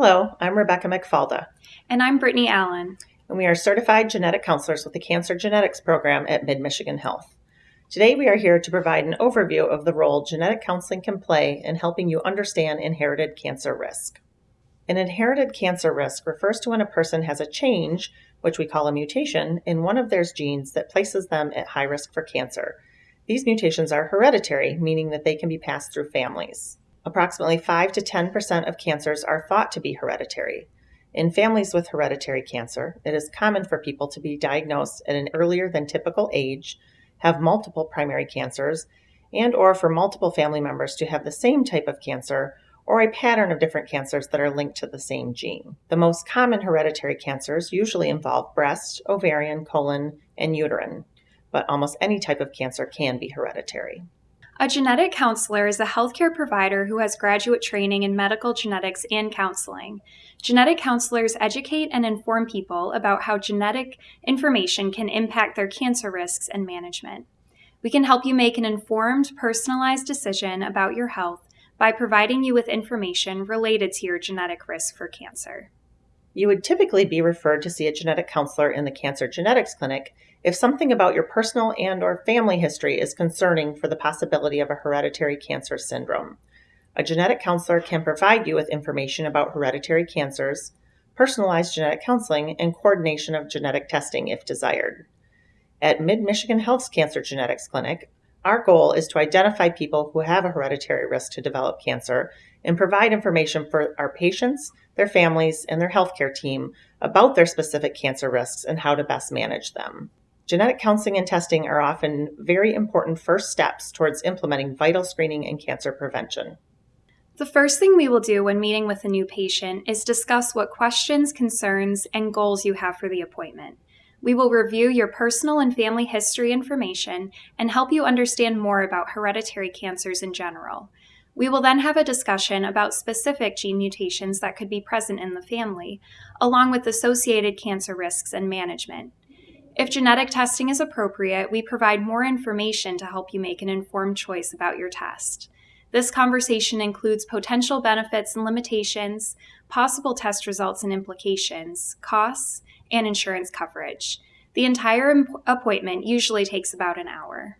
Hello, I'm Rebecca McFalda. And I'm Brittany Allen. And we are certified genetic counselors with the Cancer Genetics Program at Mid Michigan Health. Today, we are here to provide an overview of the role genetic counseling can play in helping you understand inherited cancer risk. An inherited cancer risk refers to when a person has a change, which we call a mutation, in one of their genes that places them at high risk for cancer. These mutations are hereditary, meaning that they can be passed through families. Approximately 5 to 10% of cancers are thought to be hereditary. In families with hereditary cancer, it is common for people to be diagnosed at an earlier than typical age, have multiple primary cancers, and or for multiple family members to have the same type of cancer or a pattern of different cancers that are linked to the same gene. The most common hereditary cancers usually involve breast, ovarian, colon, and uterine, but almost any type of cancer can be hereditary. A genetic counselor is a healthcare provider who has graduate training in medical genetics and counseling. Genetic counselors educate and inform people about how genetic information can impact their cancer risks and management. We can help you make an informed, personalized decision about your health by providing you with information related to your genetic risk for cancer. You would typically be referred to see a genetic counselor in the cancer genetics clinic if something about your personal and or family history is concerning for the possibility of a hereditary cancer syndrome. A genetic counselor can provide you with information about hereditary cancers, personalized genetic counseling, and coordination of genetic testing if desired. At Mid Michigan Health's Cancer Genetics Clinic, our goal is to identify people who have a hereditary risk to develop cancer and provide information for our patients, their families, and their healthcare team about their specific cancer risks and how to best manage them. Genetic counseling and testing are often very important first steps towards implementing vital screening and cancer prevention. The first thing we will do when meeting with a new patient is discuss what questions, concerns, and goals you have for the appointment. We will review your personal and family history information and help you understand more about hereditary cancers in general. We will then have a discussion about specific gene mutations that could be present in the family, along with associated cancer risks and management. If genetic testing is appropriate, we provide more information to help you make an informed choice about your test. This conversation includes potential benefits and limitations, possible test results and implications, costs, and insurance coverage. The entire appointment usually takes about an hour.